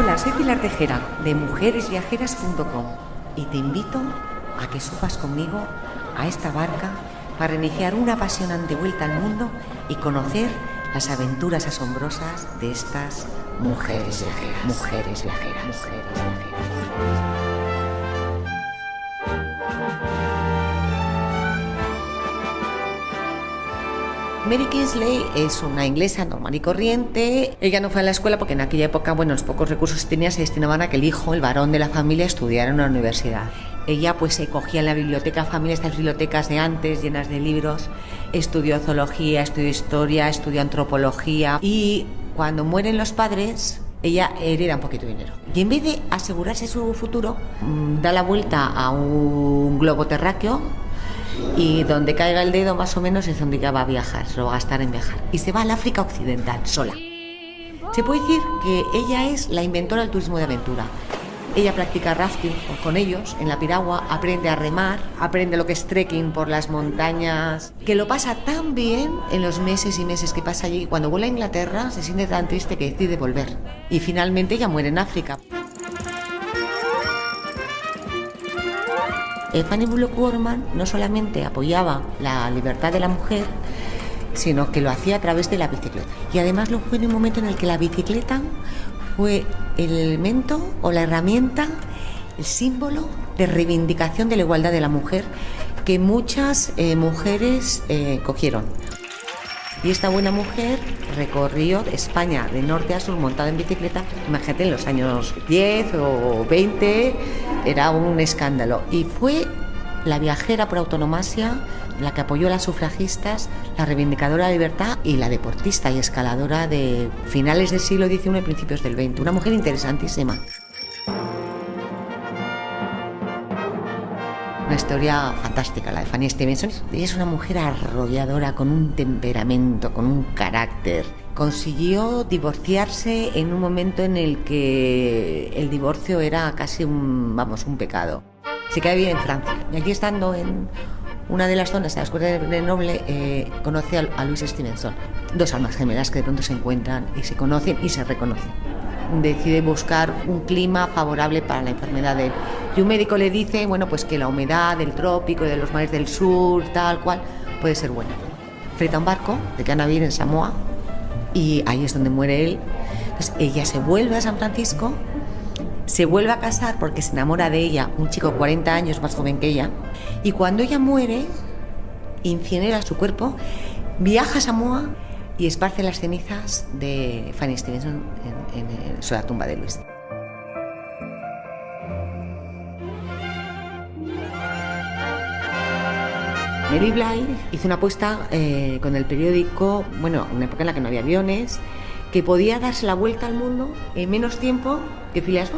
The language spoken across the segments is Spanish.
Hola, soy Pilar Tejera de mujeresviajeras.com y te invito a que subas conmigo a esta barca para iniciar una apasionante vuelta al mundo y conocer las aventuras asombrosas de estas mujeres viajeras. Mujeres viajeras. Mujeres viajeras. Mary Kingsley es una inglesa normal y corriente. Ella no fue a la escuela porque en aquella época, bueno, los pocos recursos que tenía se destinaban a que el hijo, el varón de la familia, estudiara en una universidad. Ella pues se cogía en la biblioteca familia, estas bibliotecas de antes, llenas de libros, estudió zoología, estudió historia, estudió antropología y cuando mueren los padres, ella hereda un poquito de dinero. Y en vez de asegurarse su futuro, mm, da la vuelta a un globo terráqueo y donde caiga el dedo más o menos es donde ya va a viajar, se lo va a gastar en viajar. Y se va al África Occidental, sola. Se puede decir que ella es la inventora del turismo de aventura. Ella practica rafting con ellos en la piragua, aprende a remar, aprende lo que es trekking por las montañas, que lo pasa tan bien en los meses y meses que pasa allí. Cuando vuelve a Inglaterra se siente tan triste que decide volver. Y finalmente ella muere en África. Fanny Bullock Gorman no solamente apoyaba la libertad de la mujer, sino que lo hacía a través de la bicicleta. Y además lo fue en un momento en el que la bicicleta fue el elemento o la herramienta, el símbolo de reivindicación de la igualdad de la mujer que muchas eh, mujeres eh, cogieron. Y esta buena mujer recorrió España de norte a sur montada en bicicleta. Imagínate, en los años 10 o 20 era un escándalo. Y fue la viajera por autonomasia, la que apoyó a las sufragistas, la reivindicadora de libertad y la deportista y escaladora de finales del siglo XIX y principios del XX. Una mujer interesantísima. Una historia fantástica, la de Fanny Stevenson. Ella es una mujer arrolladora, con un temperamento, con un carácter. Consiguió divorciarse en un momento en el que el divorcio era casi un, vamos, un pecado. Se quedó bien en Francia. Y aquí estando en una de las zonas de la Escuela de Noble, eh, conoce a, a Luis Stevenson. Dos almas gemelas que de pronto se encuentran y se conocen y se reconocen decide buscar un clima favorable para la enfermedad de él. Y un médico le dice, bueno, pues que la humedad del trópico y de los mares del sur, tal cual, puede ser buena. Freta un barco de Canavir en Samoa y ahí es donde muere él. Entonces ella se vuelve a San Francisco, se vuelve a casar porque se enamora de ella, un chico 40 años más joven que ella, y cuando ella muere, incinera su cuerpo, viaja a Samoa y esparce las cenizas de Fanny Stevenson en, en, la tumba de Luis. Mary Bly hizo una apuesta eh, con el periódico, bueno, una época en la que no había aviones, que podía darse la vuelta al mundo en menos tiempo que Phileas.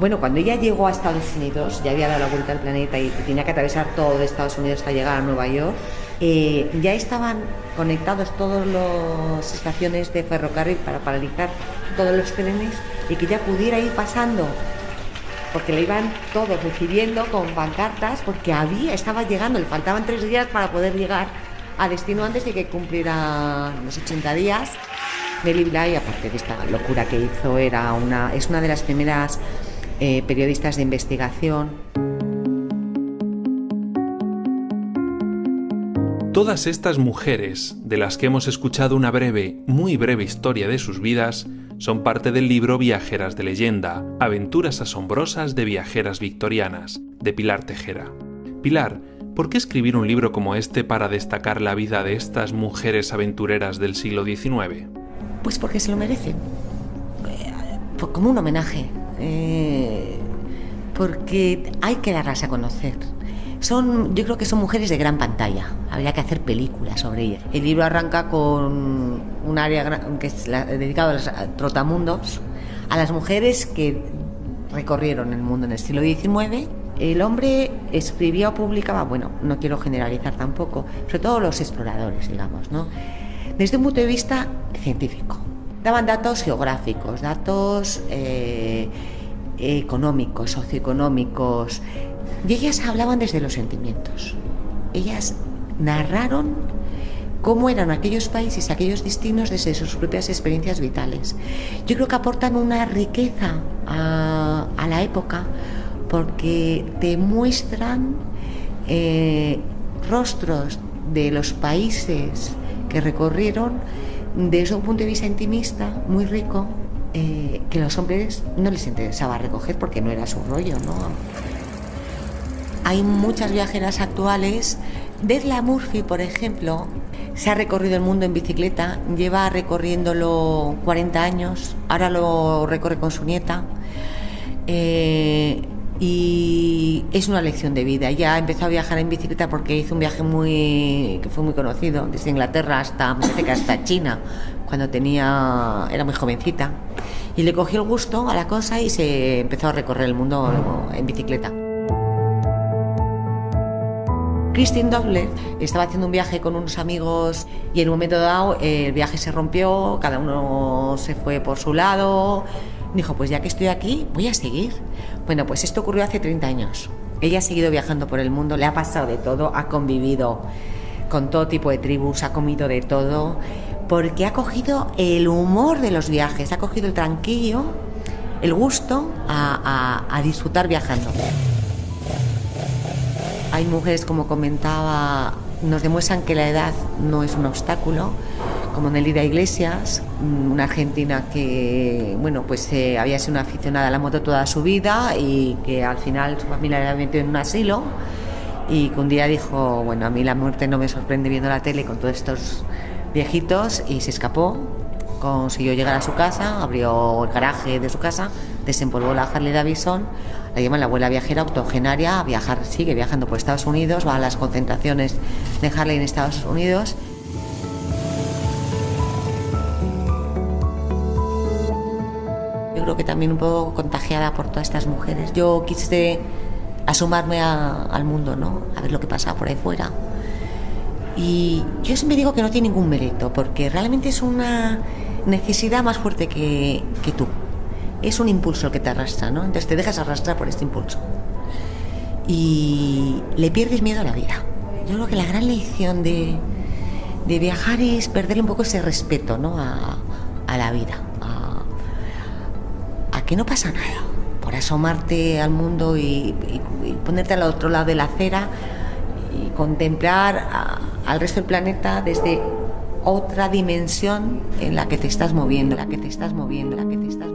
Bueno, cuando ella llegó a Estados Unidos, ya había dado la vuelta al planeta y tenía que atravesar todo Estados Unidos hasta llegar a Nueva York, eh, ya estaban conectados todas las estaciones de ferrocarril para paralizar todos los trenes y que ya pudiera ir pasando porque le iban todos recibiendo con pancartas porque había, estaba llegando, le faltaban tres días para poder llegar a destino antes de que cumpliera los 80 días. Nelly Bly, aparte de esta locura que hizo, era una, es una de las primeras eh, periodistas de investigación. Todas estas mujeres, de las que hemos escuchado una breve, muy breve historia de sus vidas, son parte del libro Viajeras de leyenda, Aventuras asombrosas de viajeras victorianas, de Pilar Tejera. Pilar, ¿por qué escribir un libro como este para destacar la vida de estas mujeres aventureras del siglo XIX? Pues porque se lo merecen, eh, como un homenaje, eh, porque hay que darlas a conocer son, yo creo que son mujeres de gran pantalla. Habría que hacer películas sobre ellas. El libro arranca con un área que es dedicado a los trotamundos, a las mujeres que recorrieron el mundo en el siglo XIX. El hombre escribía o publicaba, bueno, no quiero generalizar tampoco, sobre todo los exploradores, digamos, ¿no? Desde un punto de vista científico. Daban datos geográficos, datos eh, económicos, socioeconómicos, y ellas hablaban desde los sentimientos. Ellas narraron cómo eran aquellos países, aquellos destinos desde sus propias experiencias vitales. Yo creo que aportan una riqueza a, la época porque te muestran eh, rostros de los países que recorrieron desde un punto de vista intimista muy rico eh, que los hombres no les interesaba recoger porque no era su rollo, ¿no? Hay muchas viajeras actuales. Desla Murphy, por ejemplo, se ha recorrido el mundo en bicicleta, lleva recorriéndolo 40 años, ahora lo recorre con su nieta. Eh, y es una lección de vida. Ya empezó a viajar en bicicleta porque hizo un viaje muy que fue muy conocido, desde Inglaterra hasta hasta China, cuando tenía era muy jovencita. Y le cogió el gusto a la cosa y se empezó a recorrer el mundo en bicicleta. Christine Dobler estaba haciendo un viaje con unos amigos y en un momento dado el viaje se rompió, cada uno se fue por su lado. Dijo, pues ya que estoy aquí, voy a seguir. Bueno, pues esto ocurrió hace 30 años. Ella ha seguido viajando por el mundo, le ha pasado de todo, ha convivido con todo tipo de tribus, ha comido de todo, porque ha cogido el humor de los viajes, ha cogido el tranquillo, el gusto a, a disfrutar viajando. Hay mujeres, como comentaba, nos demuestran que la edad no es un obstáculo, como Nelida Iglesias, una argentina que bueno pues eh, había sido una aficionada a la moto toda su vida y que al final su familia la metió en un asilo y que un día dijo, bueno, a mí la muerte no me sorprende viendo la tele con todos estos viejitos y se escapó, consiguió llegar a su casa, abrió el garaje de su casa, desempolvó la Harley Davidson la llaman la abuela viajera octogenaria, a viajar, sigue viajando por Estados Unidos, va a las concentraciones de Harley en Estados Unidos. Yo creo que también un poco contagiada por todas estas mujeres. Yo quise asomarme al mundo, ¿no? A ver lo que pasa por ahí fuera. Y yo siempre digo que no tiene ningún mérito, porque realmente es una necesidad más fuerte que, tú es un impulso que te arrastra, ¿no? Entonces te dejas arrastrar por este impulso. Y le pierdes miedo a la vida. Yo creo que la gran lección de, viajar es perder un poco ese respeto, ¿no? A, la vida. A, que no pasa nada. Por asomarte al mundo y, ponerte al otro lado de la acera y contemplar al resto del planeta desde otra dimensión en la que te estás moviendo, la que te estás moviendo, la que te estás.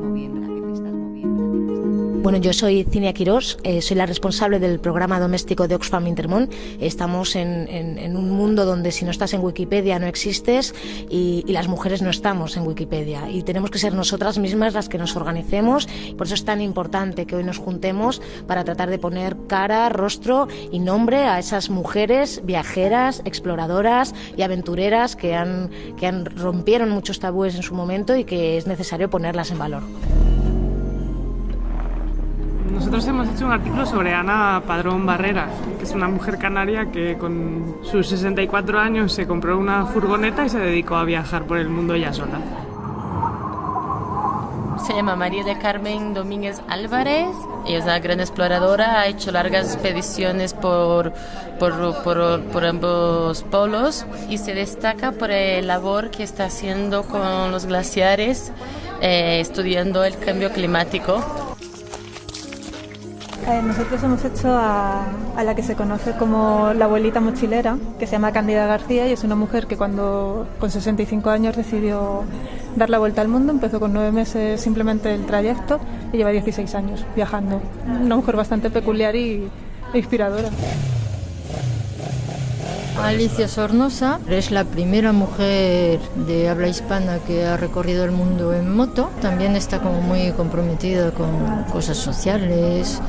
Bueno, yo soy Cinia Quirós, eh, soy la responsable del programa doméstico de Oxfam Intermón. Estamos en, un mundo donde si no estás en Wikipedia no existes y, las mujeres no estamos en Wikipedia y tenemos que ser nosotras mismas las que nos organicemos. Por eso es tan importante que hoy nos juntemos para tratar de poner cara, rostro y nombre a esas mujeres viajeras, exploradoras y aventureras que han, que han rompieron muchos tabúes en su momento y que es necesario ponerlas en valor. Nosotros hemos hecho un artículo sobre Ana Padrón Barreras, que es una mujer canaria que con sus 64 años se compró una furgoneta y se dedicó a viajar por el mundo ella sola. Se llama María de Carmen Domínguez Álvarez. Ella es una gran exploradora, ha hecho largas expediciones por, por, por, ambos polos y se destaca por la labor que está haciendo con los glaciares, eh, estudiando el cambio climático. Eh, nosotros hemos hecho a, la que se conoce como la abuelita mochilera, que se llama Candida García y es una mujer que cuando con 65 años decidió dar la vuelta al mundo, empezó con nueve meses simplemente el trayecto y lleva 16 años viajando. Una mujer bastante peculiar y, inspiradora. Alicia Sornosa es la primera mujer de habla hispana que ha recorrido el mundo en moto. También está como muy comprometida con cosas sociales,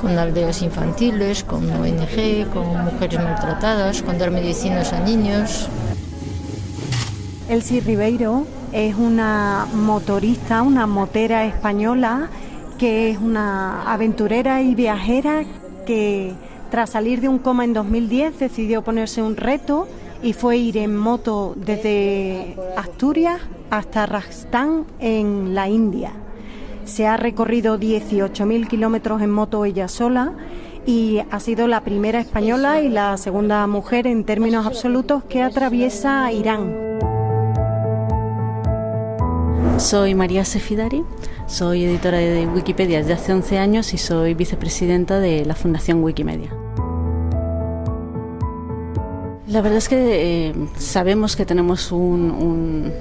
con aldeas infantiles, con ONG, con mujeres maltratadas, con dar medicinas a niños. Elsie Ribeiro es una motorista, una motera española que es una aventurera y viajera que tras salir de un coma en 2010 decidió ponerse un reto y fue ir en moto desde Asturias hasta Rajasthan en la India. Se ha recorrido 18.000 kilómetros en moto ella sola y ha sido la primera española y la segunda mujer en términos absolutos que atraviesa Irán. Soy María Sefidari, soy editora de Wikipedia desde hace 11 años y soy vicepresidenta de la Fundación Wikimedia. La verdad es que eh, sabemos que tenemos un, un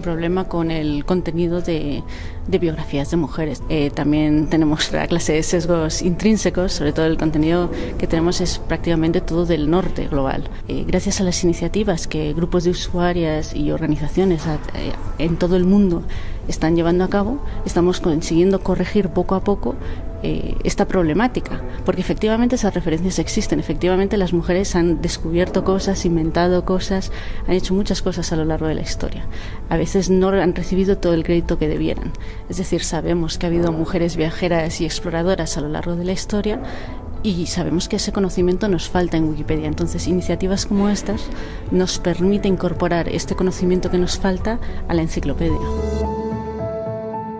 problema con el contenido de, biografías de mujeres. Eh, también tenemos la clase de sesgos intrínsecos, sobre todo el contenido que tenemos es prácticamente todo del norte global. Eh, gracias a las iniciativas que grupos de usuarias y organizaciones eh, en todo el mundo están llevando a cabo, estamos consiguiendo corregir poco a poco eh, esta problemática, porque efectivamente esas referencias existen, efectivamente las mujeres han descubierto cosas, inventado cosas, han hecho muchas cosas a lo largo de la historia. A veces no han recibido todo el crédito que debieran. Es decir, sabemos que ha habido mujeres viajeras y exploradoras a lo largo de la historia y sabemos que ese conocimiento nos falta en Wikipedia. Entonces, iniciativas como estas nos permiten incorporar este conocimiento que nos falta a la enciclopedia.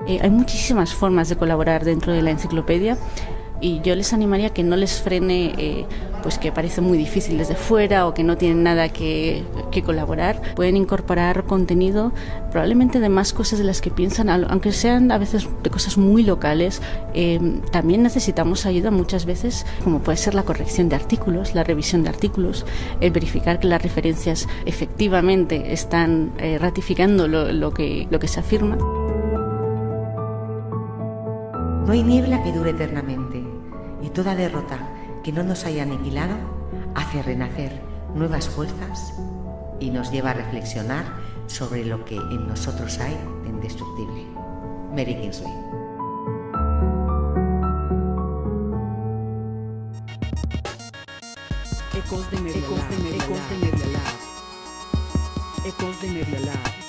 Eh, hay muchísimas formas de colaborar dentro de la enciclopedia y yo les animaría que no les frene eh, pues que parece muy difícil desde fuera o que no tienen nada que, colaborar. Pueden incorporar contenido probablemente de más cosas de las que piensan, aunque sean a veces de cosas muy locales. Eh, también necesitamos ayuda muchas veces, como puede ser la corrección de artículos, la revisión de artículos, el verificar que las referencias efectivamente están ratificando lo, que, lo que se afirma. No hay niebla que dure eternamente y toda derrota que no nos haya aniquilado hace renacer nuevas fuerzas y nos lleva a reflexionar sobre lo que en nosotros hay de indestructible. Mary Kingsley. Ecos de Media Ecos de Media Ecos de Media